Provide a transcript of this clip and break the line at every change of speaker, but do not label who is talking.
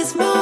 this moment.